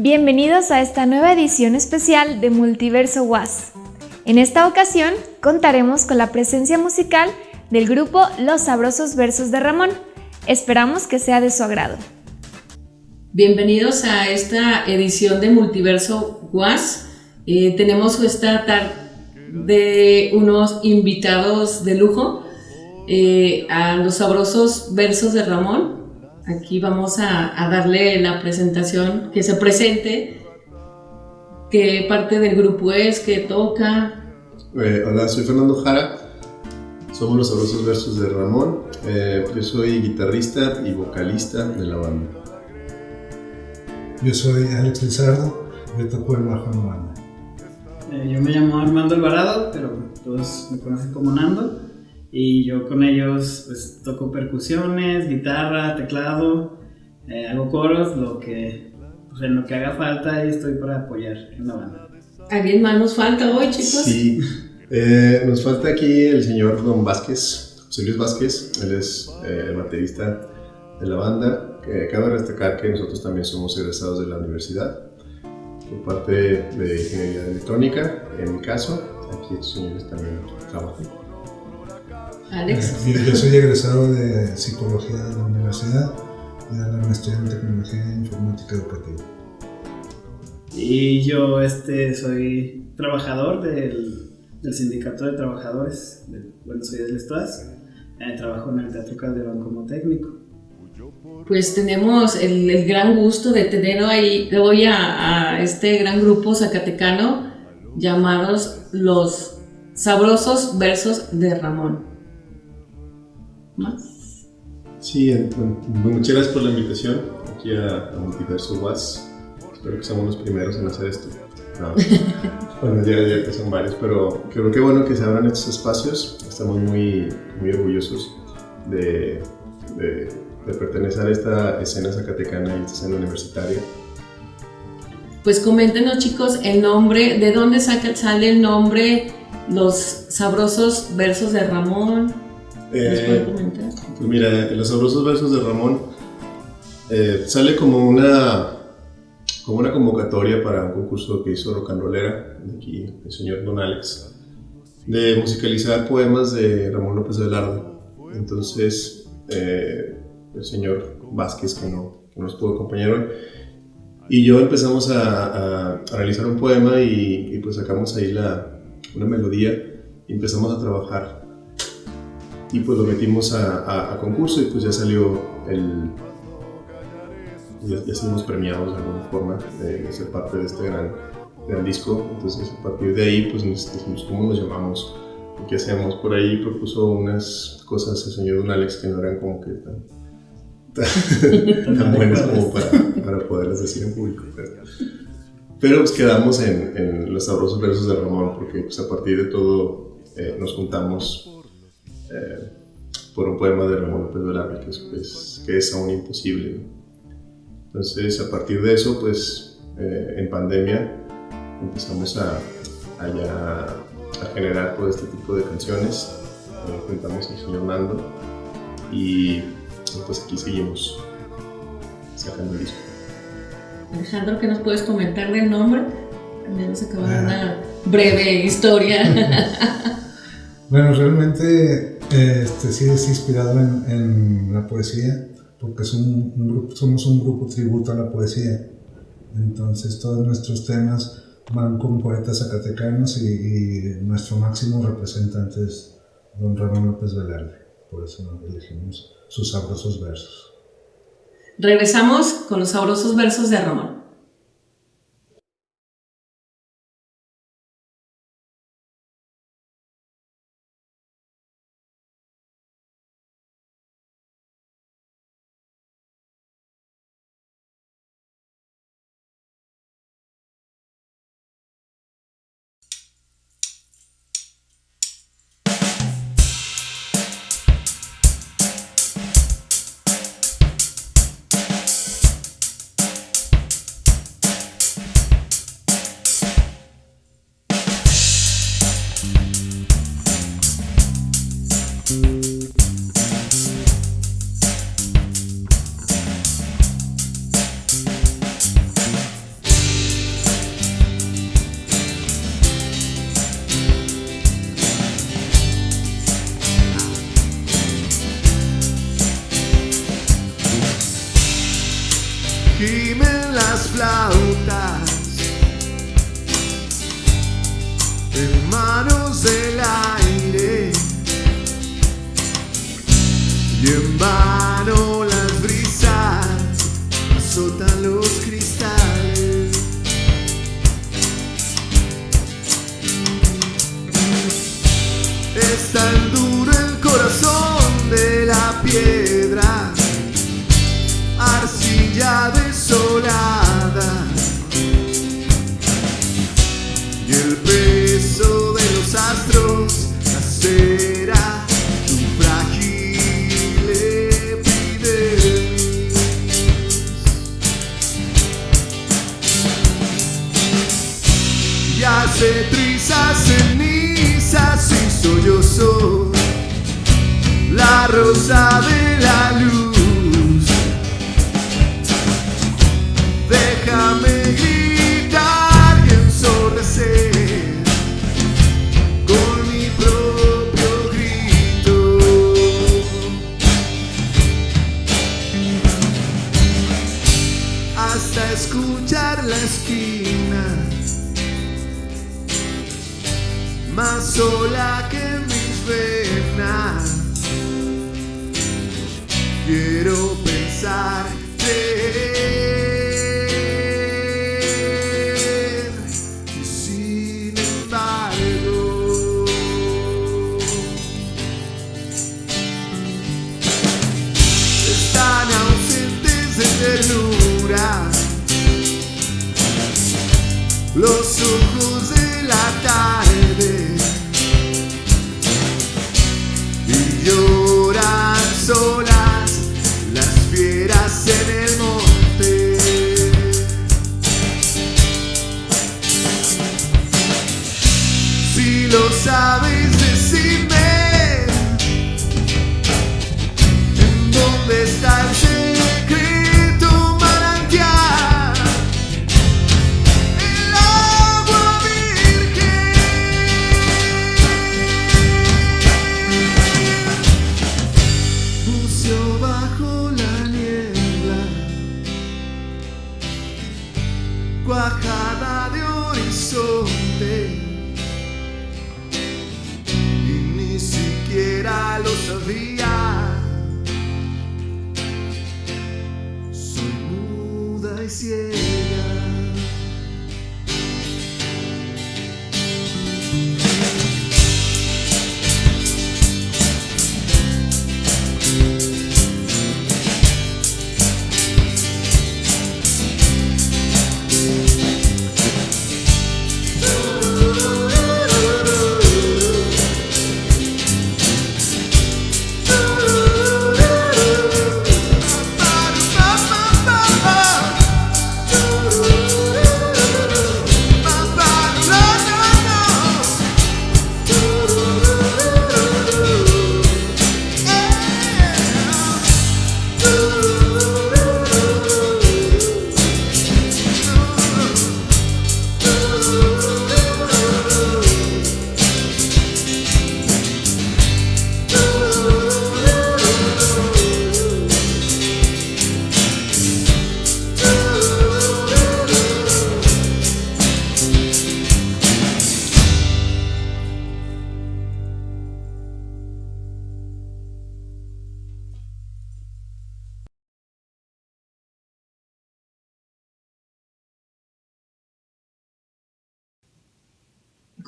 Bienvenidos a esta nueva edición especial de Multiverso Was. En esta ocasión contaremos con la presencia musical del grupo Los Sabrosos Versos de Ramón. Esperamos que sea de su agrado. Bienvenidos a esta edición de Multiverso Was. Eh, tenemos esta tarde de unos invitados de lujo eh, a los sabrosos versos de Ramón. Aquí vamos a, darle la presentación, que se presente, qué parte del grupo es, qué toca. Eh, hola, soy Fernando Jara, somos los sabrosos versos de Ramón. Eh, yo soy guitarrista y vocalista de la banda. Yo soy Alex Lizardo, yo toco el bajo en la banda. Eh, yo me llamo Armando Alvarado, pero todos me conocen como Nando y yo con ellos pues toco percusiones, guitarra, teclado, eh, hago coros, lo que, pues, en lo que haga falta y estoy para apoyar en la banda. ¿Alguien más nos falta hoy, chicos? Sí, eh, nos falta aquí el señor Don Vázquez, José Luis Vázquez, él es eh, el baterista de la banda. cabe destacar que nosotros también somos egresados de la universidad por parte de ingeniería electrónica, en mi caso, aquí estos señores también trabajan. Alex. Eh, yo soy egresado de psicología de la universidad y de la maestría en tecnología e informática educativa. Y yo este, soy trabajador del, del sindicato de trabajadores de Buenos Aires del Estuas. Eh, trabajo en el Teatro Calderón como técnico. Pues tenemos el, el gran gusto de tener ahí, hoy a, a este gran grupo zacatecano llamados los sabrosos versos de Ramón más. Sí, muchas gracias por la invitación aquí a, Multiverso Was. Espero que seamos los primeros en hacer esto. bueno, ya, ya que son varios, pero creo que bueno que se abran estos espacios. Estamos muy, muy orgullosos de, de, pertenecer a esta escena zacatecana y esta escena universitaria. Pues coméntenos chicos el nombre, de dónde saca, sale el nombre, los sabrosos versos de Ramón. Eh, pues mira, en los sabrosos versos de Ramón eh, sale como una, como una convocatoria para un concurso que hizo Rocanrolera, aquí el señor Don Alex, de musicalizar poemas de Ramón López Velarde. Entonces, eh, el señor Vázquez, que no, que nos pudo acompañar hoy, y yo empezamos a, a, realizar un poema y, y, pues sacamos ahí la, una melodía y empezamos a trabajar y pues lo metimos a, a, concurso y pues ya salió el... Ya, ya fuimos premiados de alguna forma de, ser parte de este gran, gran, disco. Entonces a partir de ahí pues nos dijimos cómo nos llamamos, qué hacemos. Por ahí propuso unas cosas el señor Don Alex que no eran como que tan, tan, tan buenas como para, para, poderlas decir en público. Pero, pero pues quedamos en, en, los sabrosos versos de Ramón porque pues a partir de todo eh, nos juntamos eh, por un poema de Ramón López Velarde que es, pues, que es aún imposible. Entonces, a partir de eso, pues, eh, en pandemia empezamos a, a, a, generar todo este tipo de canciones. Eh, juntamos el señor Nando y pues aquí seguimos sacando el disco. Alejandro, ¿qué nos puedes comentar del nombre? También nos acaba de una breve historia. bueno, realmente este, sí es inspirado en, la poesía, porque somos un grupo tributo a la poesía. Entonces todos nuestros temas van con poetas zacatecanos y, y nuestro máximo representante es don Ramón López Velarde. Por eso elegimos sus sabrosos versos. Regresamos con los sabrosos versos de Ramón.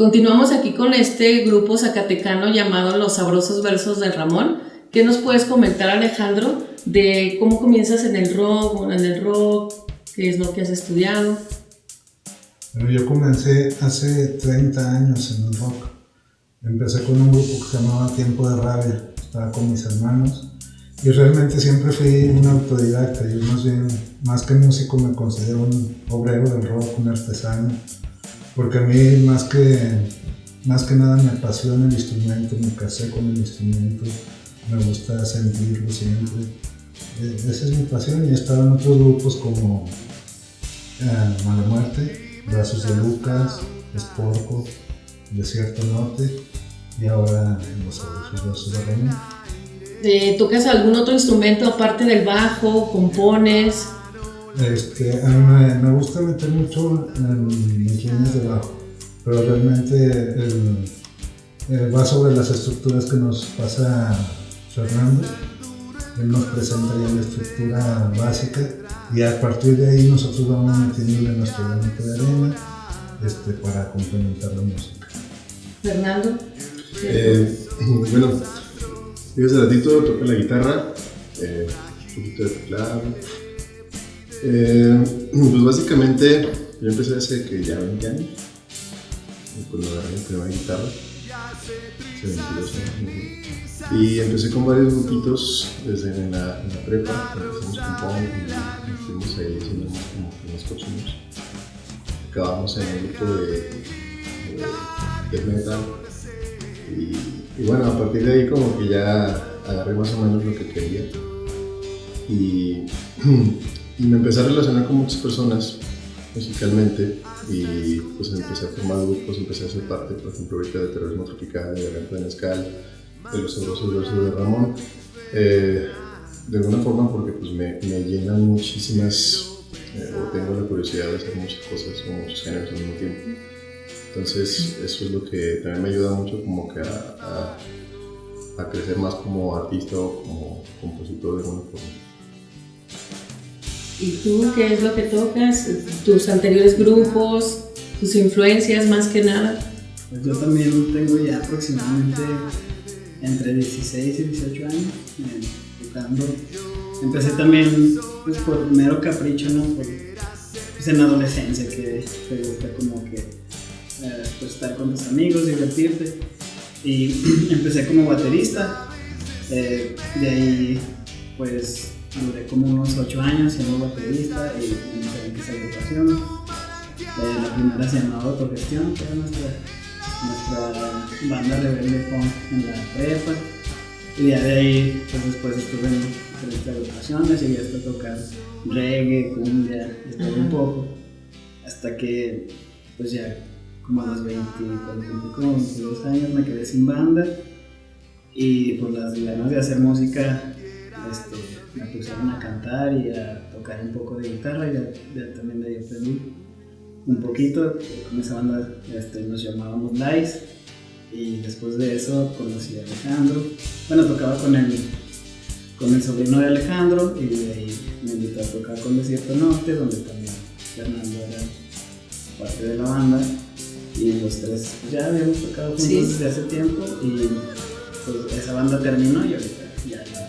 Continuamos aquí con este grupo zacatecano llamado Los Sabrosos Versos de Ramón. ¿Qué nos puedes comentar, Alejandro, de cómo comienzas en el rock, en el rock, qué es lo que has estudiado? Bueno, yo comencé hace 30 años en el rock. Empecé con un grupo que se llamaba Tiempo de Rabia. Estaba con mis hermanos. Y realmente siempre fui un autodidacta. Yo más bien, más que músico, me considero un obrero del rock, un artesano. Porque a mí más que, más que nada me apasiona el instrumento, me casé con el instrumento, me gusta sentirlo siempre. Eh, Esa es mi pasión y he estado en otros grupos como eh, Mala Muerte, Brazos de Lucas, Esporco, Desierto Norte y ahora en Los Brazos de Ramón. Eh, ¿Tocas algún otro instrumento aparte del bajo? ¿Compones? Este, a mí me, gusta meter mucho en mis líneas de bajo, pero realmente el, el va sobre las estructuras que nos pasa Fernando. Él nos presenta ya la estructura básica y a partir de ahí nosotros vamos metiéndole nuestro granito de arena este, para complementar la música. Fernando. Eh, bueno, yo hace ratito toqué la guitarra, eh, un poquito de teclado. Eh, pues básicamente yo empecé hace que ya 20 años, cuando agarré mi primera guitarra, hace 22 años. Y empecé con varios grupitos desde en la, prepa, empezamos con punk y estuvimos ahí haciendo como que cochinos. Acabamos en un grupo de, de metal. Y, y bueno, a partir de ahí como que ya agarré más o menos lo que quería. Y, y me empecé a relacionar con muchas personas musicalmente y pues empecé a formar grupos, empecé a ser parte, por ejemplo, ahorita de Terrorismo Tropical, de Garganta de Mezcal, de los sabrosos versos de Ramón, eh, de alguna forma porque pues me, me llenan muchísimas, eh, o tengo la curiosidad de hacer muchas cosas o muchos géneros al mismo tiempo. Entonces eso es lo que también me ayuda mucho como que a, a, a crecer más como artista o como compositor de alguna forma. ¿Y tú qué es lo que tocas? ¿Tus anteriores grupos? ¿Tus influencias más que nada? Pues yo también tengo ya aproximadamente entre 16 y 18 años eh, tocando. Empecé también pues, por mero capricho, ¿no? Pues, en la adolescencia que te gusta como que eh, pues, estar con tus amigos, divertirte. Y empecé como baterista. Eh, de ahí pues duré como unos 8 años siendo baterista y en diferentes agrupaciones. Eh, la primera se llamaba Autogestión, que era nuestra, nuestra banda rebelde punk en la prepa. Y ya de ahí, pues después estuve en diferentes agrupaciones, llegué hasta tocar reggae, cumbia, todo un poco. Hasta que, pues ya como a los 20, cuando cumplí como 22 años, me quedé sin banda. Y por las ganas de hacer música, este, me pusieron a cantar y a tocar un poco de guitarra y ya, ya también de ahí aprendí un poquito. Con esa banda este, nos llamábamos Lice y después de eso conocí a Alejandro. Bueno, tocaba con el, con el sobrino de Alejandro y de ahí me invitó a tocar con Desierto Norte, donde también Fernando era parte de la banda y los tres ya habíamos tocado juntos Sí. desde hace tiempo y pues esa banda terminó y ahorita ya la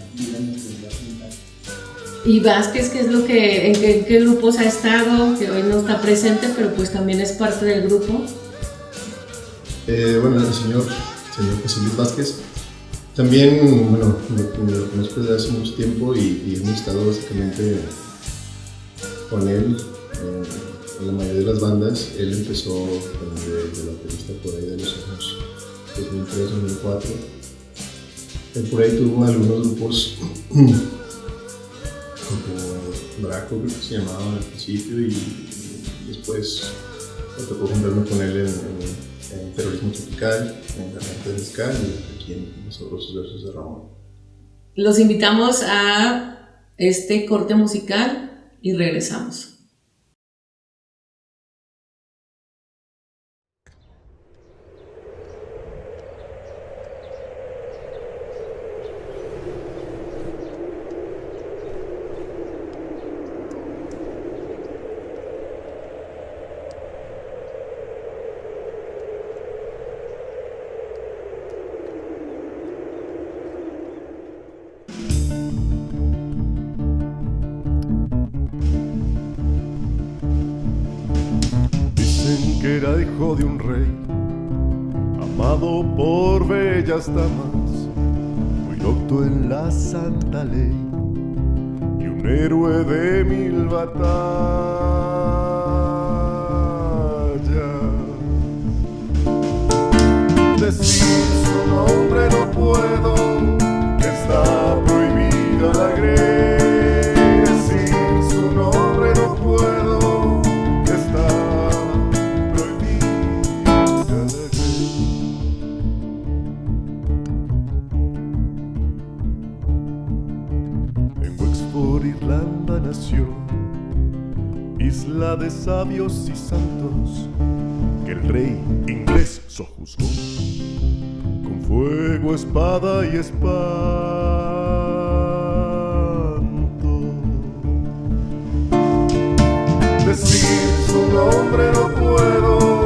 ¿Y Vázquez qué es lo que, en qué, grupos ha estado? Que hoy no está presente, pero pues también es parte del grupo. Eh, bueno, el señor, señor José Luis Vázquez, también, bueno, lo, lo conozco desde hace mucho tiempo y, hemos estado básicamente con él eh, en la mayoría de las bandas. Él empezó de, de baterista por ahí de los años 2003, 2004. Él por ahí tuvo algunos grupos Draco, creo que se llamaba al principio, y, después me tocó juntarme con él en, en- en Terrorismo Tropical, en Garganta de Mezcal y aquí en Los Sabrosos Versos de Ramón. Los invitamos a este corte musical y regresamos. Irlanda nació isla de sabios y santos, que el rey inglés sojuzgó con fuego, espada y espanto. Decir su nombre no puedo,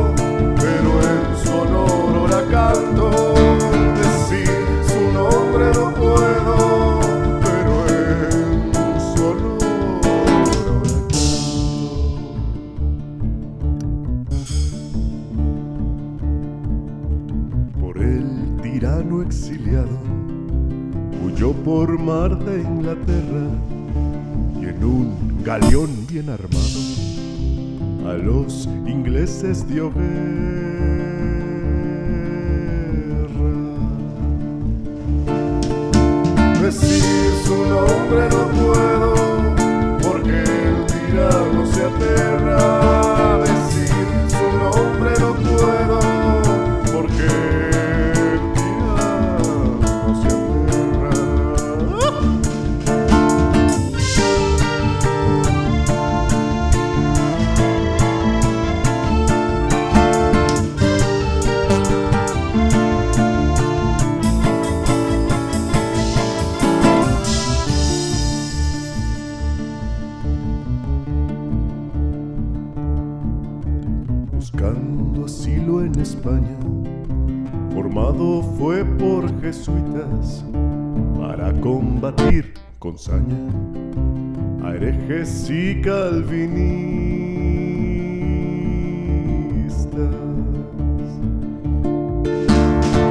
mar de Inglaterra y en un galeón bien armado a los ingleses dio guerra. Decir su nombre no puedo, porque el tirano se aterra. España. Formado fue por jesuitas para combatir con saña a herejes y calvinistas.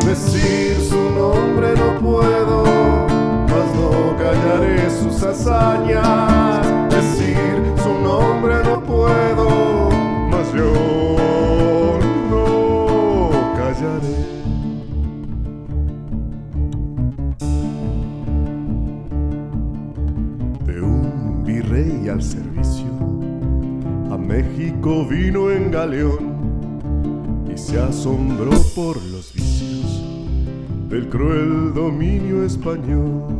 Decir su nombre no puedo, mas no callaré sus hazañas. Vino en galeón y se asombró por los vicios del cruel dominio español.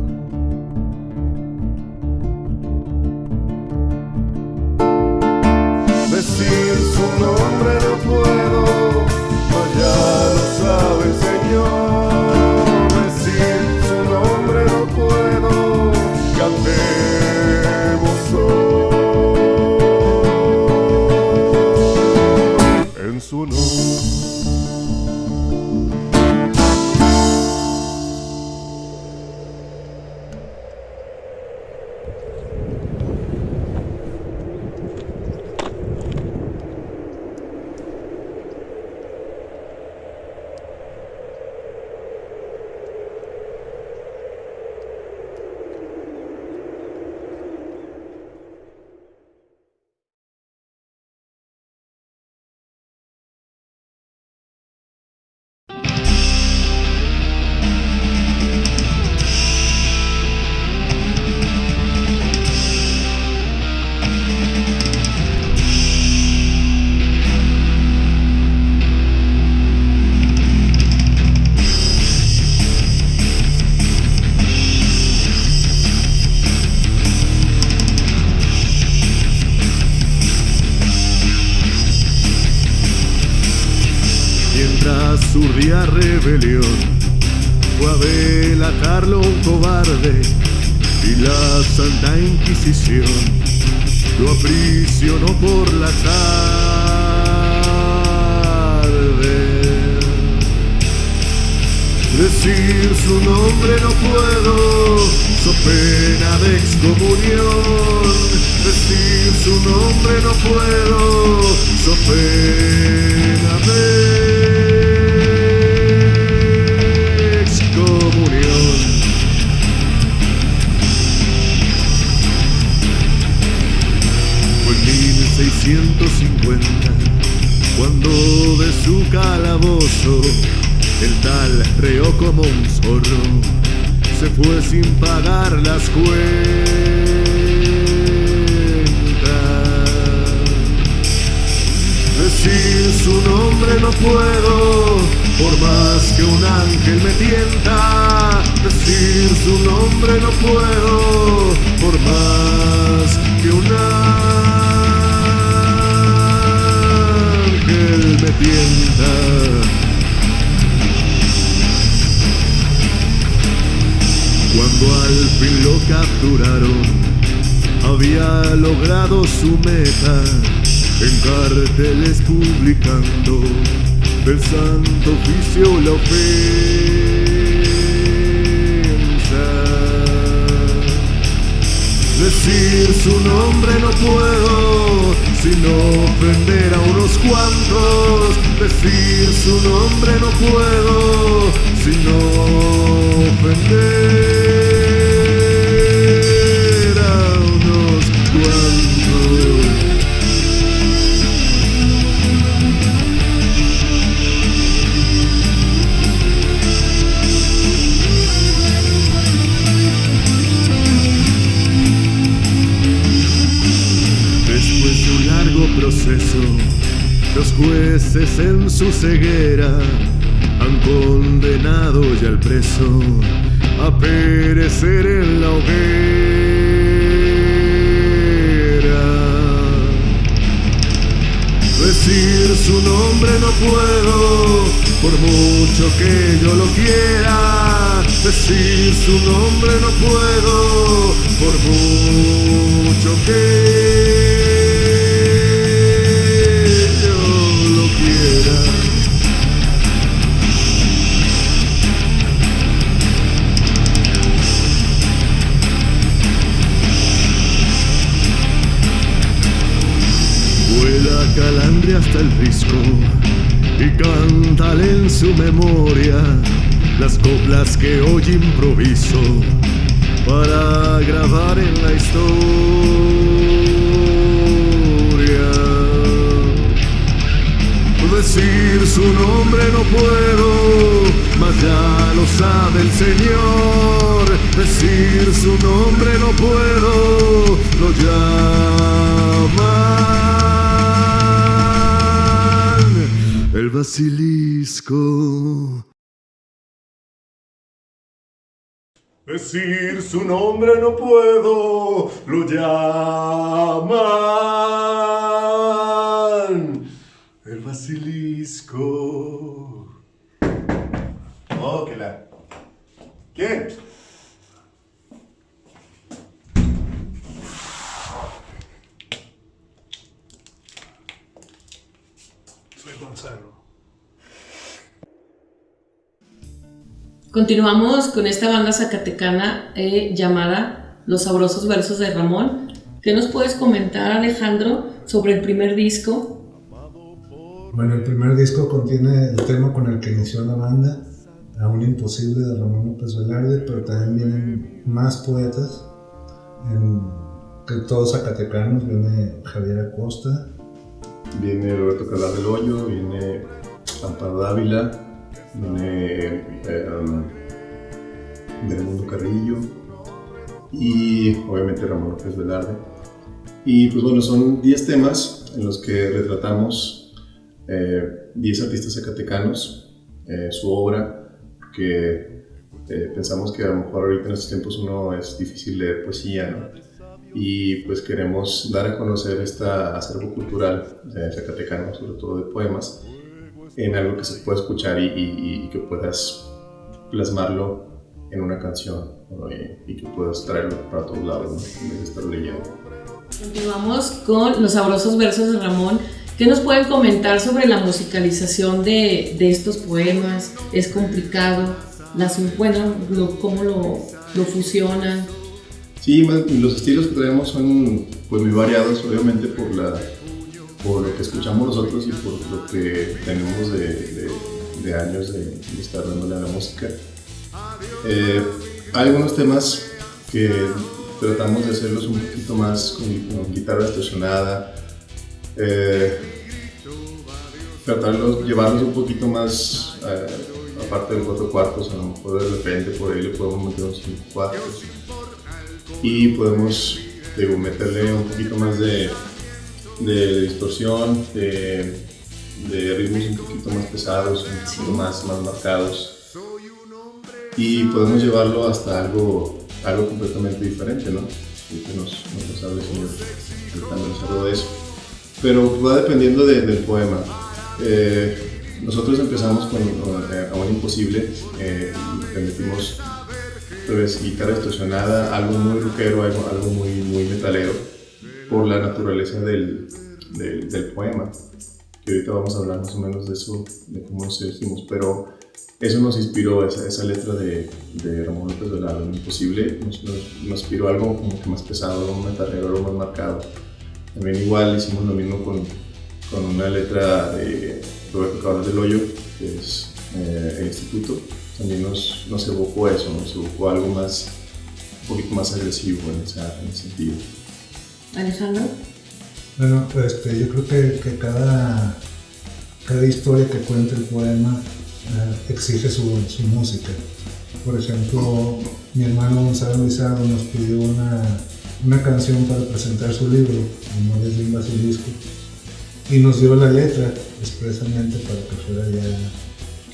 Rebelión, fue a delatarlo cobarde y la Santa Inquisición cuando de su calabozo el tal reó como un zorro se fue sin pagar las cuentas. Decir su nombre no puedo, por más que un ángel me tienta. Decir su nombre no puedo, por más que un ángel Cuando al fin lo capturaron, había logrado su meta en carteles publicando del santo oficio la ofensa. Decir su nombre no puedo, sino ofender a unos cuantos. Decir su nombre no puedo, sino ofender los jueces en su ceguera han condenado ya al preso a perecer en la hoguera. Decir su nombre no puedo, por mucho que yo lo quiera. Decir su nombre no puedo, por mucho que hasta el risco y cántale en su memoria las coplas que hoy improviso para grabar en la historia. Decir su nombre no puedo, mas ya lo sabe el Señor. Decir su nombre no puedo, lo llaman el basilisco. Decir su nombre no puedo, lo llaman el basilisco. Oh, la. ¿Qué? Soy Gonzalo. Continuamos con esta banda zacatecana eh, llamada Los Sabrosos Versos de Ramón. ¿Qué nos puedes comentar, Alejandro, sobre el primer disco? Bueno, el primer disco contiene el tema con el que inició la banda, Aún Imposible de Ramón López Velarde, pero también vienen más poetas, en, que todos zacatecanos, viene Javier Acosta, Viene Roberto Calar del Hoyo, viene Amparo Dávila, eh, um, Mundo Carrillo y obviamente Ramón López Velarde. Y pues bueno, son 10 temas en los que retratamos eh, 10 artistas zacatecanos, eh, su obra, que eh, pensamos que a lo mejor ahorita en estos tiempos uno es difícil leer poesía, ¿no? y pues queremos dar a conocer este acervo cultural de zacatecano, sobre todo de poemas, en algo que se pueda escuchar y, y- y que puedas plasmarlo en una canción ¿no? y, y que puedas traerlo para todos lados, ¿no? en vez de estarlo leyendo. Continuamos con Los Sabrosos Versos de Ramón. ¿Qué nos pueden comentar sobre la musicalización de, de estos poemas? ¿Es complicado? Las, bueno, lo- ¿Cómo lo, lo fusionan? Sí, los estilos que traemos son pues muy variados, obviamente por la por lo que escuchamos nosotros y por lo que tenemos de, años de, estar dándole a la música. Eh, hay algunos temas que tratamos de hacerlos un poquito más con, guitarra distorsionada, eh, tratarlos, llevarlos un poquito más eh, aparte de cuatro cuartos, a lo mejor de repente por ahí le podemos meter unos cinco cuartos y podemos digo, meterle un poquito más de, de distorsión, de, de ritmos un poquito más pesados, un poquito más, más marcados y podemos llevarlo hasta algo, algo completamente diferente, ¿no? Y que nos, nos, hable el señor tratándonos algo de eso. Pero va dependiendo de- del poema. Eh, nosotros empezamos con eh, Amor Imposible, eh, le metimos pues, guitarra distorsionada, algo muy rockero, algo, algo muy, muy metalero, por la naturaleza del, del, del poema. Que ahorita vamos a hablar más o menos de eso, de cómo nos elegimos, pero eso nos inspiró, esa, esa letra de, de Ramón López Velarde, Imposible, nos, nos, nos, inspiró algo como que más pesado, más metalero, algo más marcado. También igual hicimos lo mismo con, con una letra de Roberto Cabral del Hoyo, que es eh, el Instituto, también nos, nos, evocó eso, nos evocó algo más, un poquito más agresivo en, esa, en ese sentido. Alejandro. Bueno, pues este, yo creo que, que cada, cada historia que cuenta el poema eh, exige su, su, música. Por ejemplo, mi hermano Gonzalo Lizardo nos pidió una, una canción para presentar su libro, Memorias de un Basilisco, y nos dio la letra expresamente para que fuera ya,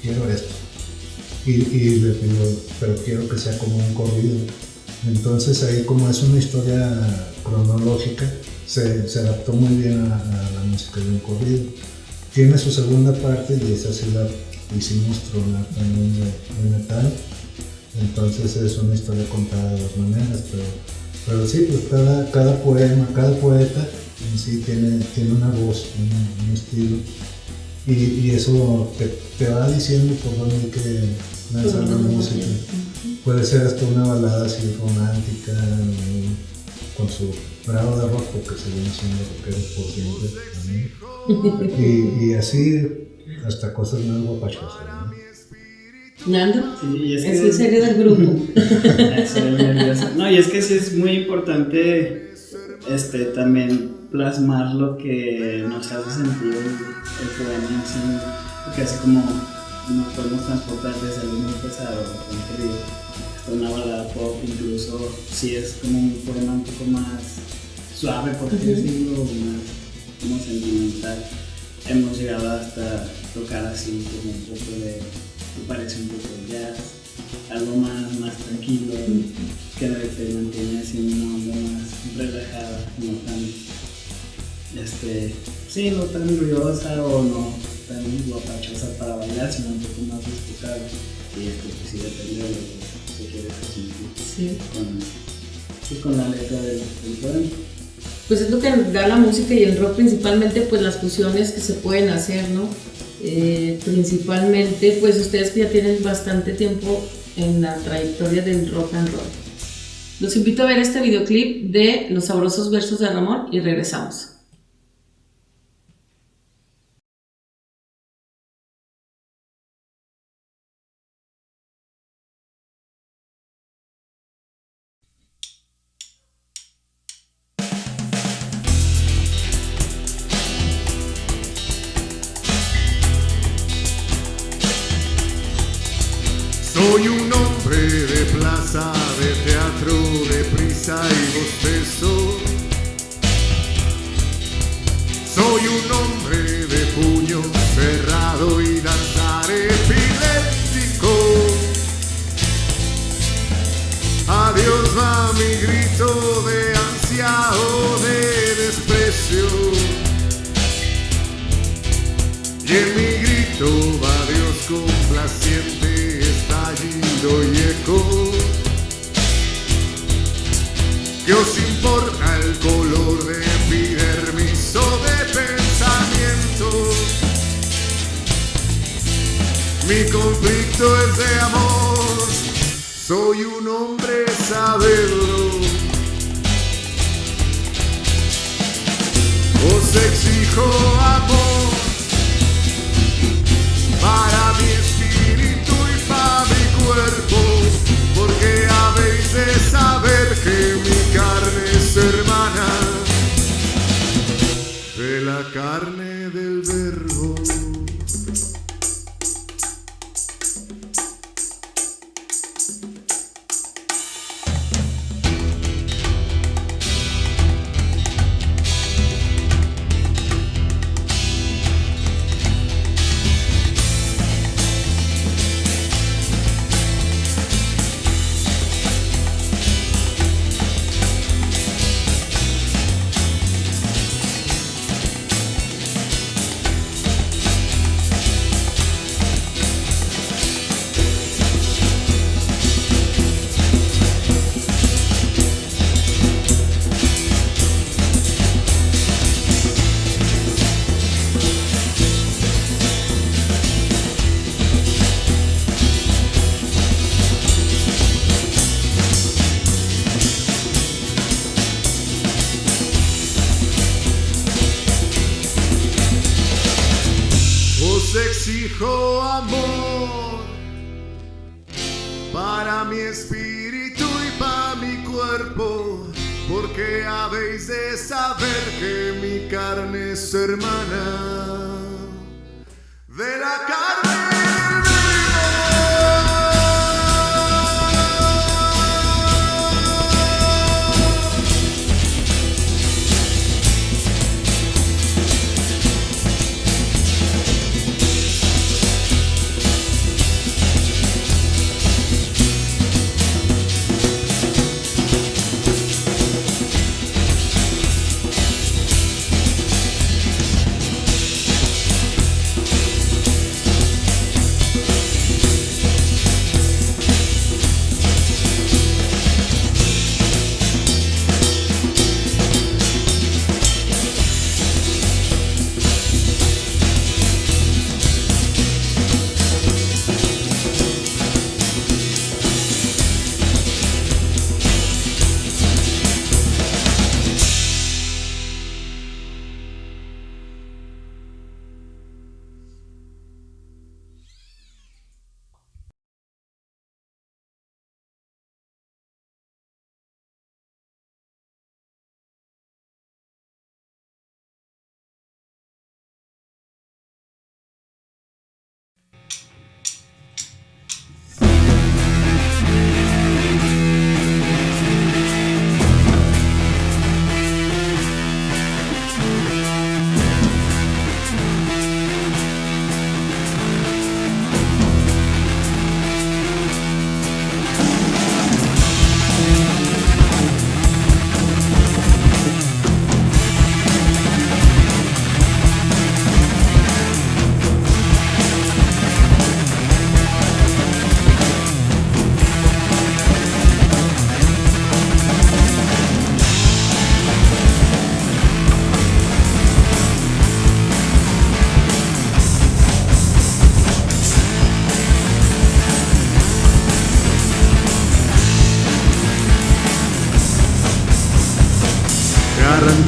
quiero esto. Y, y le pidió, pero quiero que sea como un corrido. Entonces ahí como es una historia cronológica, se, se adaptó muy bien a, a, la música de un corrido. Tiene su segunda parte y esa sí la hicimos tronar también de, de, metal. Entonces es una historia contada de dos maneras, pero, pero sí, pues cada, cada poema, cada poeta en sí tiene, tiene una voz, un, un estilo. Y, y, eso te, te, va diciendo por dónde hay que lanzar la música. Puede ser hasta una balada así romántica, con su grado de rock, porque se viene siendo rockeros por siempre también. Y, y, así hasta cosas más guapachosas. ¿no? ¿Nando? Sí, es, que es el serio del grupo. no, y es que sí es muy importante este, también plasmar lo que nos hace sentir el, el poema, así, porque así como nos podemos transportar desde algo muy pesado, querido, hasta una balada pop, incluso si es como un poema un poco más suave, por así decirlo, más como sentimental. Hemos llegado hasta tocar así como un poco de, me parece un poco de jazz, algo más, más tranquilo, que te mantiene así una onda más relajada, no tan, este, sí, no tan ruidosa o no tan guapachosa para bailar, sino un poco más disfrutable. Y esto pues sí depende de lo que se quiere transmitir Sí. con, con la letra del, del poema. Pues es lo que da la música y el rock principalmente, pues las fusiones que se pueden hacer, ¿no? Eh, principalmente, pues ustedes ya tienen bastante tiempo en la trayectoria del rock and roll. Los invito a ver este videoclip de Los sabrosos versos de Ramón y regresamos. Va Dios complaciente estallido y eco. ¿Qué os importa el color de epidermis o de pensamiento? Mi conflicto es de amor, soy un hombre saberlo. Os exijo amor mi espíritu y para mi cuerpo, porque habéis de saber que mi carne es hermana de la carne del verbo. Amor para mi espíritu y para mi cuerpo, porque habéis de saber que mi carne es hermana de la carne.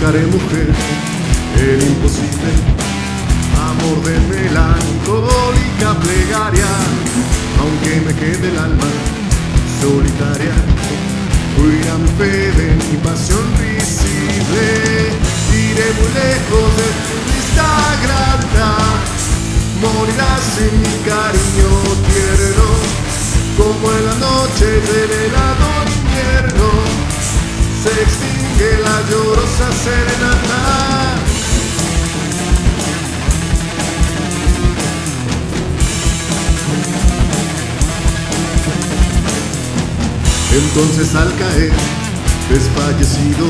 ficaremos extingue la llorosa serenata. Entonces al caer, desfallecido,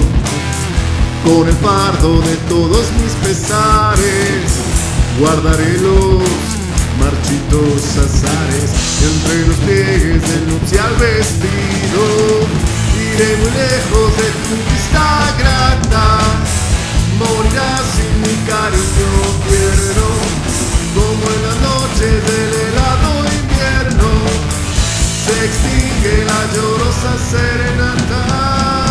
con el fardo de todos mis pesares, guardaré los marchitos azares entre los pliegues del nupcial vestido iré muy lejos de tu vista grata. Morirás sin mi cariño tierno Como en las noches del helado invierno. Se extingue la llorosa serenata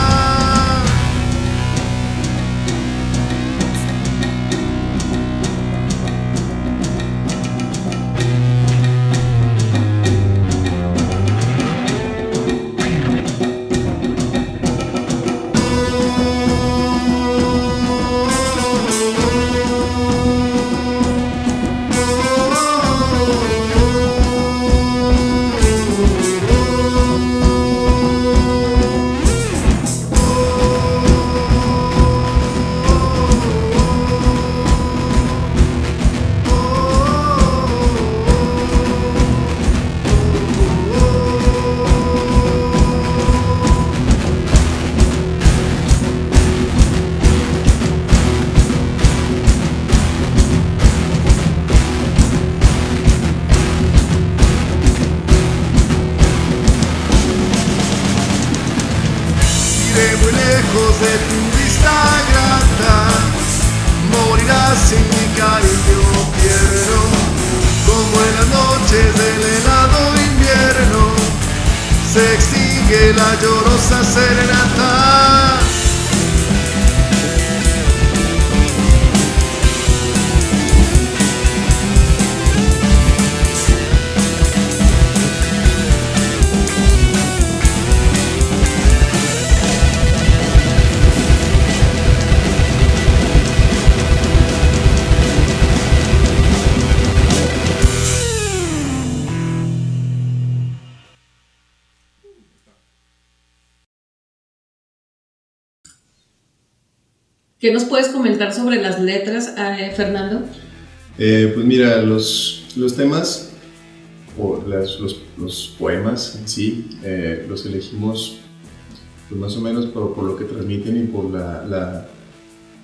de tu vista grata Morirás sin mi cariño tierno Como en las noches del helado invierno Se extingue la llorosa serenata ¿Qué nos puedes comentar sobre las letras, eh, Fernando? Eh, pues mira, los, los temas o las, los, los, poemas en sí eh, los elegimos pues más o menos por, por, lo que transmiten y por la, la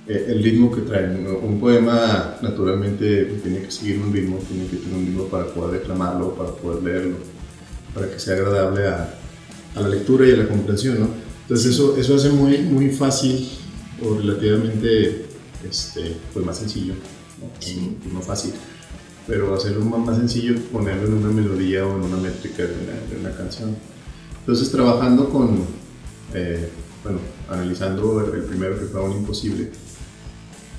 eh, el ritmo que traen. Un poema naturalmente tiene que seguir un ritmo, tiene que tener un ritmo para poder declamarlo, para poder leerlo, para que sea agradable a, a la lectura y a la comprensión. ¿no? Entonces eso, eso hace muy, muy fácil o relativamente este, pues más sencillo, ¿no? Sí. no fácil pero hacerlo más sencillo, ponerlo en una melodía o en una métrica de una, de una canción. Entonces, trabajando con, eh, bueno, analizando el, el, primero que fue un imposible,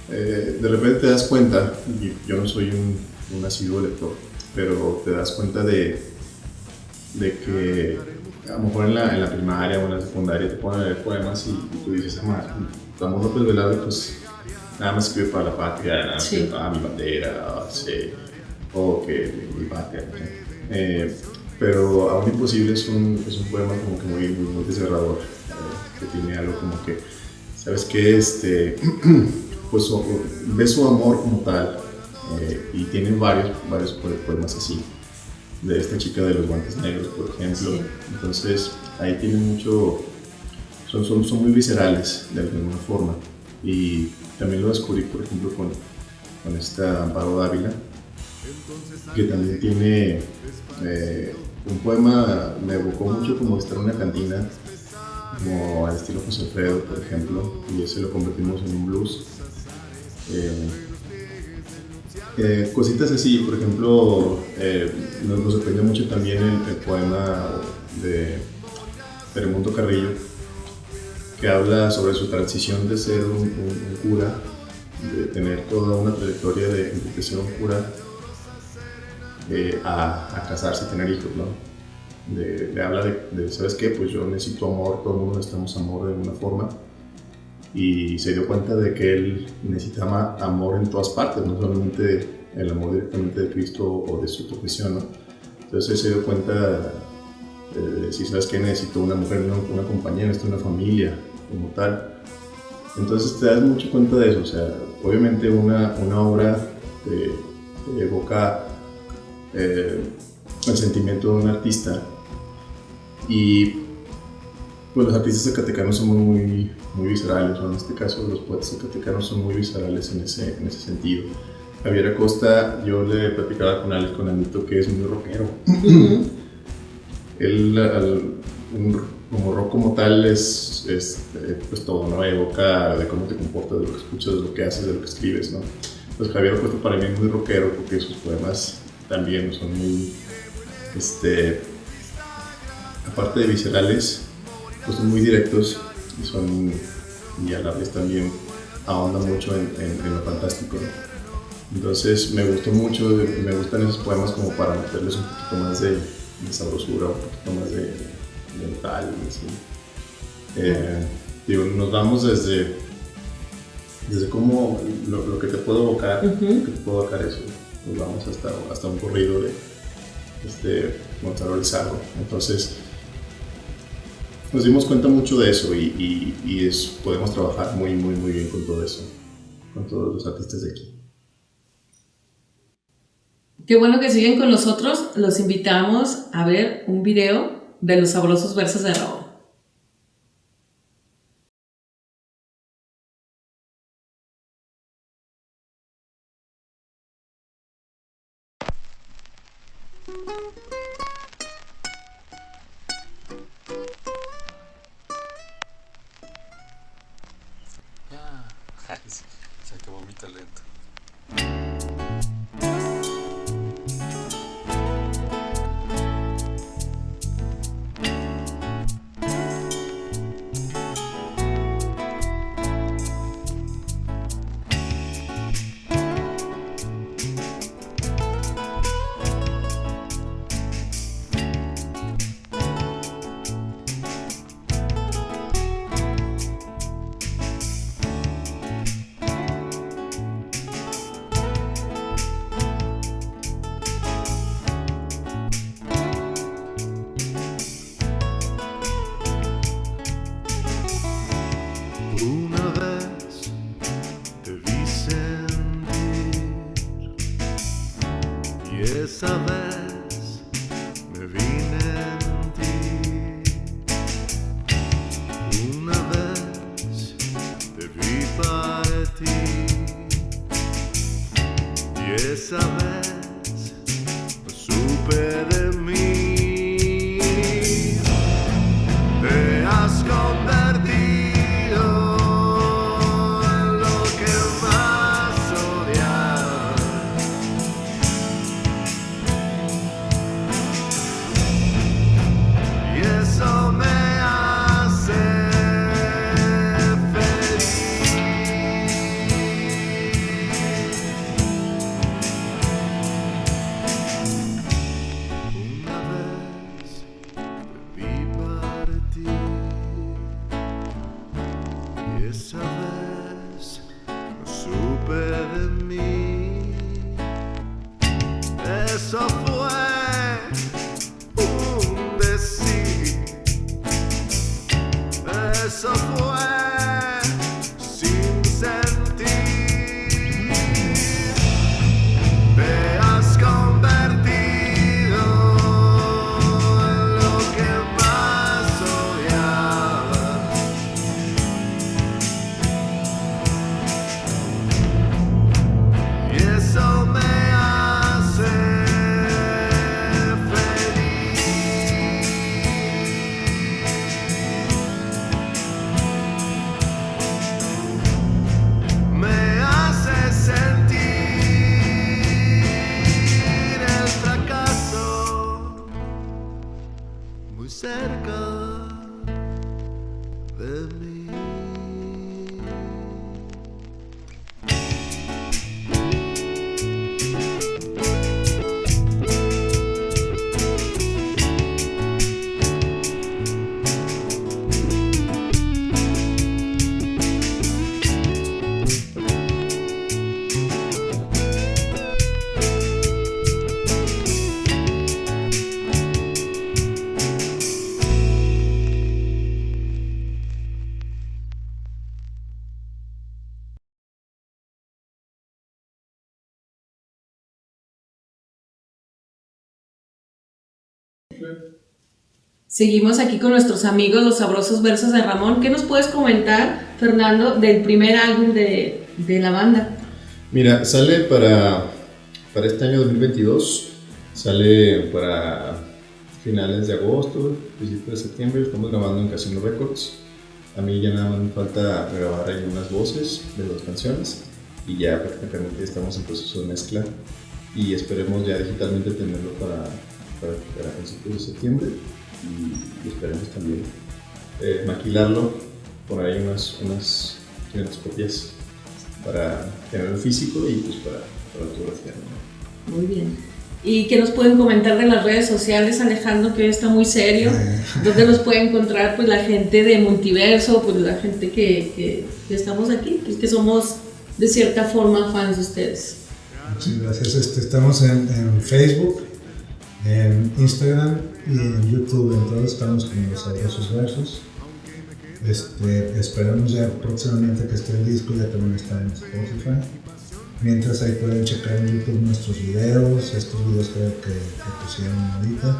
eh, de repente te das cuenta, y yo no soy un, un asiduo lector, pero te das cuenta de, de que a lo mejor en la, en la, primaria o en la secundaria te ponen a leer poemas y, y tú dices, ah, Amor López Velarde, pues nada más escribe para la patria, nada más sí. para mi bandera, sí, o que mi patria. Eh, pero Aún Imposible es un, es un poema como que muy, muy, muy desgarrador, eh, que tiene algo como que, ¿sabes qué? Este, pues ve su amor como tal eh, y tiene varios, varios poemas así, de esta chica de los guantes negros, por ejemplo. Sí. Entonces ahí tiene mucho, son, son, son muy viscerales de alguna forma. Y también lo descubrí, por ejemplo, con, con esta Amparo Dávila, que también tiene eh, un poema, me evocó mucho como estar en una cantina, como al estilo José Alfredo, por ejemplo, y ese lo convertimos en un blues. Eh, eh, cositas así, por ejemplo, eh, nos, nos, sorprendió mucho también el, el poema de Peremundo Carrillo, que habla sobre su transición de ser un, un, un cura, de tener toda una trayectoria de, un cura eh, a, a, casarse, a tener hijos, ¿no? De, le habla de, de, ¿sabes qué? Pues yo necesito amor, todo el mundo necesitamos amor de alguna forma. Y se dio cuenta de que él necesitaba amor en todas partes, no solamente el amor directamente de Cristo o de su profesión, ¿no? Entonces se dio cuenta de si sabes que necesito una mujer, una, una compañera, necesito una familia, como tal. Entonces te das mucho cuenta de eso, o sea, obviamente una, una obra te, te evoca eh, el sentimiento de un artista. Y pues los artistas zacatecanos son muy, muy viscerales, o en este caso los poetas zacatecanos son muy viscerales en ese, en ese sentido. Javier Acosta, yo le platicaba con Alex, con Anito, que es muy rockero. Él, al, un, como rock como tal, es, es pues todo, ¿no? Evoca de cómo te comportas, de lo que escuchas, de lo que haces, de lo que escribes, ¿no? Pues Javier Acosta para mí es muy rockero porque sus poemas también son muy, este, aparte de viscerales, pues son muy directos y son, y a la vez también ahonda mucho en, lo fantástico. Entonces me gustó mucho, me gustan esos poemas como para meterles un poquito más de sabrosura, un poquito más de, así. Eh, digo, nos vamos desde, desde cómo, lo, lo que te puedo evocar, uh -huh. que te puedo evocar eso, nos vamos hasta, hasta un corrido de este Gonzalo Lizardo. Entonces, nos dimos cuenta mucho de eso y, y, y es, podemos trabajar muy, muy, muy bien con todo eso, con todos los artistas de aquí. Qué bueno que siguen con nosotros. Los invitamos a ver un video de los sabrosos versos de Raúl. Y Seguimos aquí con nuestros amigos, los sabrosos versos de Ramón. ¿Qué nos puedes comentar, Fernando, del primer álbum de, de la banda? Mira, sale para, para este año 2022, sale para finales de agosto, principios de septiembre, estamos grabando en Casino Records. A mí ya nada más me falta grabar ahí unas voces de las canciones y ya prácticamente estamos en proceso de mezcla y esperemos ya digitalmente tenerlo para, para, para principios de septiembre y, y esperemos también eh, maquilarlo, por ahí unas, unas 500 copias para tener el físico y pues para, para autografiar. ¿no? Muy bien. ¿Y qué nos pueden comentar de las redes sociales, Alejandro, que hoy está muy serio? ¿Dónde los puede encontrar pues, la gente de Multiverso, pues la gente que, que, que estamos aquí, pues, que somos de cierta forma fans de ustedes? Muchas gracias. Este, estamos en, en Facebook, en Instagram y en YouTube. En todos estamos con los sabrosos versos. Este, esperamos ya próximamente que esté el disco, ya también está en Spotify. Mientras ahí pueden checar en YouTube nuestros videos, estos videos que, que, que pusieron ahorita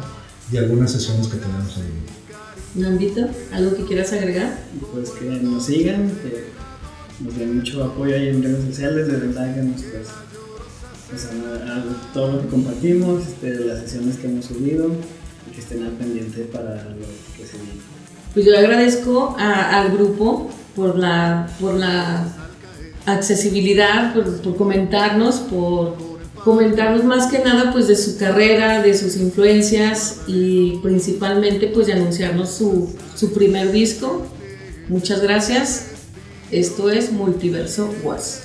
y algunas sesiones que tenemos ahí. Nandito, ¿algo que quieras agregar? Pues que nos sigan, que nos den mucho apoyo ahí en redes sociales, de verdad que nos pues, a, a todo lo que compartimos, este, las sesiones que hemos subido y que estén al pendiente para lo que se viene. Pues yo agradezco a- al grupo por la, por la accesibilidad, por, por comentarnos, por comentarnos más que nada pues de su carrera, de sus influencias y principalmente pues de anunciarnos su, su primer disco. Muchas gracias. Esto es Multiverso Was.